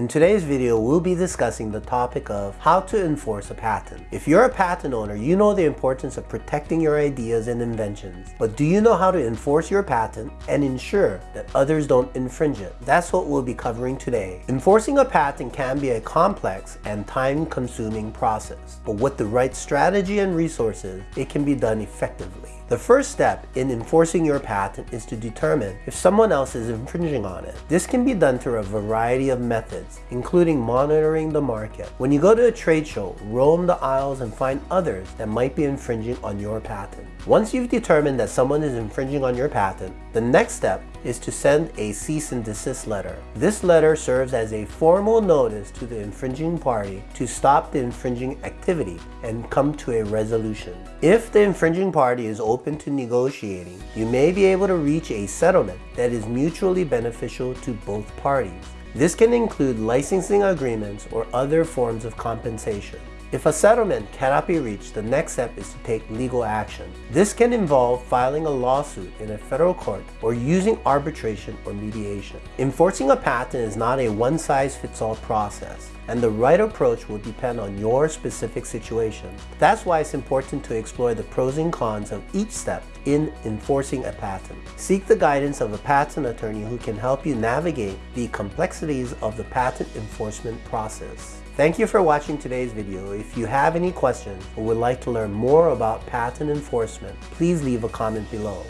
In today's video, we'll be discussing the topic of how to enforce a patent. If you're a patent owner, you know the importance of protecting your ideas and inventions. But do you know how to enforce your patent and ensure that others don't infringe it? That's what we'll be covering today. Enforcing a patent can be a complex and time-consuming process, but with the right strategy and resources, it can be done effectively. The first step in enforcing your patent is to determine if someone else is infringing on it. This can be done through a variety of methods, including monitoring the market. When you go to a trade show, roam the aisles and find others that might be infringing on your patent. Once you've determined that someone is infringing on your patent, the next step is to send a cease and desist letter. This letter serves as a formal notice to the infringing party to stop the infringing activity and come to a resolution. If the infringing party is open to negotiating, you may be able to reach a settlement that is mutually beneficial to both parties. This can include licensing agreements or other forms of compensation. If a settlement cannot be reached, the next step is to take legal action. This can involve filing a lawsuit in a federal court or using arbitration or mediation. Enforcing a patent is not a one-size-fits-all process and the right approach will depend on your specific situation. That's why it's important to explore the pros and cons of each step in enforcing a patent. Seek the guidance of a patent attorney who can help you navigate the complexities of the patent enforcement process. Thank you for watching today's video. If you have any questions or would like to learn more about patent enforcement, please leave a comment below.